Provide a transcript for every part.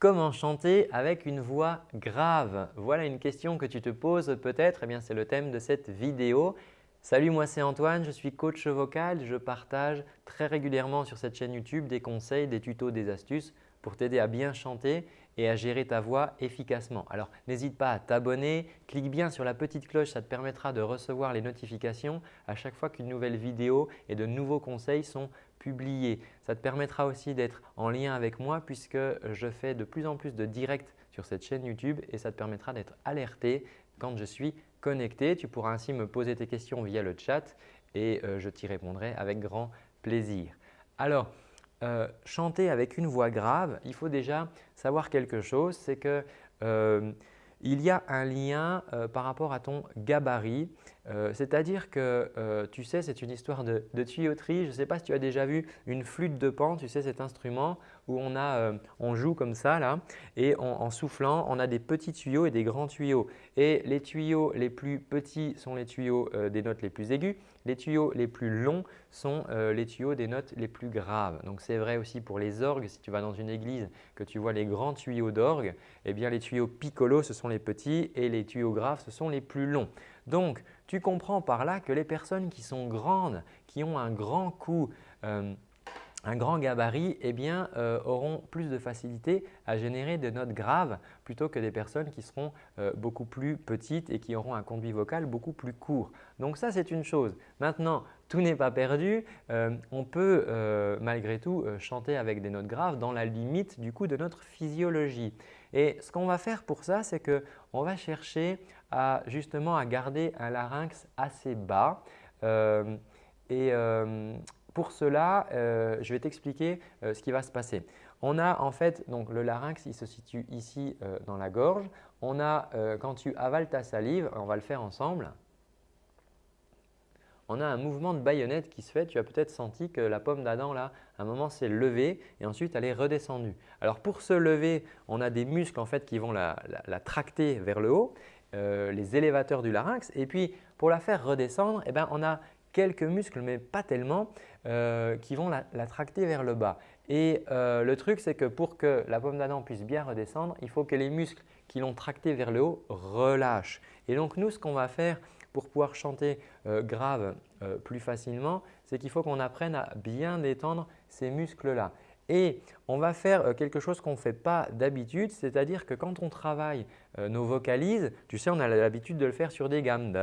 Comment chanter avec une voix grave? Voilà une question que tu te poses peut-être, eh c'est le thème de cette vidéo. Salut, moi c'est Antoine, je suis coach vocal. Je partage très régulièrement sur cette chaîne YouTube des conseils, des tutos, des astuces pour t'aider à bien chanter et à gérer ta voix efficacement. Alors n'hésite pas à t'abonner, clique bien sur la petite cloche, ça te permettra de recevoir les notifications à chaque fois qu'une nouvelle vidéo et de nouveaux conseils sont publiés. Ça te permettra aussi d'être en lien avec moi puisque je fais de plus en plus de directs sur cette chaîne YouTube et ça te permettra d'être alerté quand je suis connecté. Tu pourras ainsi me poser tes questions via le chat et euh, je t'y répondrai avec grand plaisir. Alors, euh, chanter avec une voix grave, il faut déjà savoir quelque chose, c'est que euh, il y a un lien euh, par rapport à ton gabarit. C'est-à-dire que tu sais, c'est une histoire de, tuyauterie. Je ne sais pas si tu as déjà vu une flûte de pan, tu sais cet instrument où on, a, on joue comme ça là et en soufflant, on a des petits tuyaux et des grands tuyaux. Et les tuyaux les plus petits sont les tuyaux des notes les plus aiguës les tuyaux les plus longs sont euh, les tuyaux des notes les plus graves. Donc c'est vrai aussi pour les orgues. Si tu vas dans une église que tu vois les grands tuyaux d'orgue, eh bien les tuyaux piccolo ce sont les petits et les tuyaux graves ce sont les plus longs. Donc tu comprends par là que les personnes qui sont grandes, qui ont un grand coup euh, un grand gabarit eh bien, euh, auront plus de facilité à générer des notes graves plutôt que des personnes qui seront euh, beaucoup plus petites et qui auront un conduit vocal beaucoup plus court. Donc ça, c'est une chose. Maintenant, tout n'est pas perdu. Euh, on peut malgré tout chanter avec des notes graves dans la limite du coup de notre physiologie. Et ce qu'on va faire pour ça, c'est qu'on va chercher à, justement à garder un larynx assez bas. Pour cela, euh, je vais t'expliquer euh, ce qui va se passer. On a en fait donc le larynx, il se situe ici euh, dans la gorge. On a quand tu avales ta salive, on va le faire ensemble. On a un mouvement de baïonnette qui se fait. Tu as peut-être senti que la pomme d'Adam là, un moment s'est levée et ensuite elle est redescendue. Alors pour se lever, on a des muscles en fait qui vont la, tracter vers le haut, les élévateurs du larynx. Et puis pour la faire redescendre, eh ben, on a quelques muscles, mais pas tellement, euh, qui vont la, tracter vers le bas. Et euh, le truc, c'est que pour que la pomme d'Adam puisse bien redescendre, il faut que les muscles qui l'ont tracté vers le haut relâchent. Et donc nous, ce qu'on va faire pour pouvoir chanter euh, grave plus facilement, c'est qu'il faut qu'on apprenne à bien détendre ces muscles-là. Et on va faire euh, quelque chose qu'on ne fait pas d'habitude, c'est-à-dire que quand on travaille euh, nos vocalises, tu sais, on a l'habitude de le faire sur des gammes.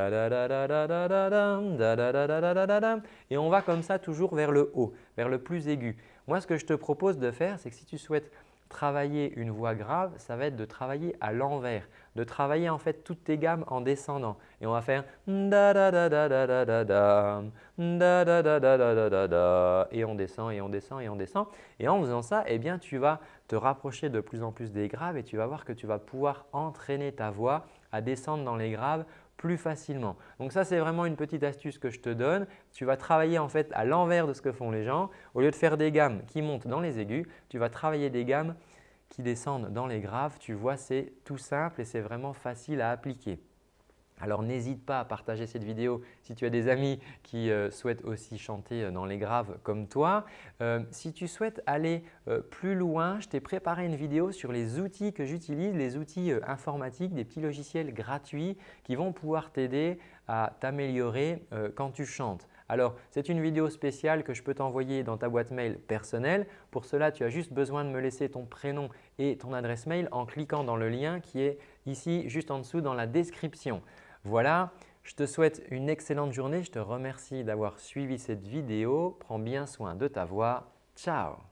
Et on va comme ça toujours vers le haut, vers le plus aigu. Moi, ce que je te propose de faire, c'est que si tu souhaites travailler une voix grave, ça va être de travailler à l'envers, de travailler en fait toutes tes gammes en descendant. Et on va faire et on descend et on descend et on descend. Et en faisant ça, eh bien, tu vas te rapprocher de plus en plus des graves et tu vas voir que tu vas pouvoir entraîner ta voix à descendre dans les graves plus facilement. Donc ça, c'est vraiment une petite astuce que je te donne. Tu vas travailler en fait à l'envers de ce que font les gens. Au lieu de faire des gammes qui montent dans les aigus, tu vas travailler des gammes qui descendent dans les graves. Tu vois, c'est tout simple et c'est vraiment facile à appliquer. Alors n'hésite pas à partager cette vidéo si tu as des amis qui euh, souhaitent aussi chanter euh, dans les graves comme toi. Euh, si tu souhaites aller plus loin, je t'ai préparé une vidéo sur les outils que j'utilise, les outils informatiques, des petits logiciels gratuits qui vont pouvoir t'aider à t'améliorer quand tu chantes. Alors, c'est une vidéo spéciale que je peux t'envoyer dans ta boîte mail personnelle. Pour cela, tu as juste besoin de me laisser ton prénom et ton adresse mail en cliquant dans le lien qui est ici juste en dessous dans la description. Voilà, je te souhaite une excellente journée. Je te remercie d'avoir suivi cette vidéo. Prends bien soin de ta voix. Ciao